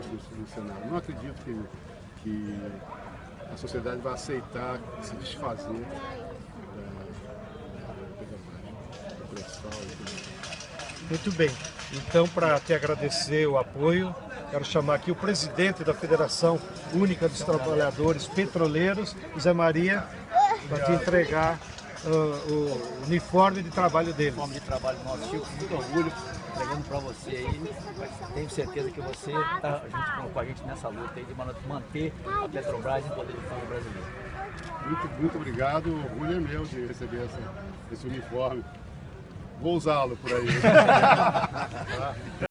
do, do Senado. Não acredito que, que a sociedade vai aceitar se desfazer da, da e tudo mais. Muito bem. Então, para te agradecer o apoio, quero chamar aqui o presidente da Federação Única dos Trabalhadores Petroleiros, Zé Maria, para te entregar o uniforme de trabalho dele. Forma de trabalho nosso, Chico, com muito orgulho, entregando para você aí. Tenho certeza que você está junto com a gente nessa luta aí de manter a Petrobras em poder do povo brasileiro. Muito, muito obrigado, o orgulho é meu de receber essa, esse uniforme. Vou usá-lo por aí.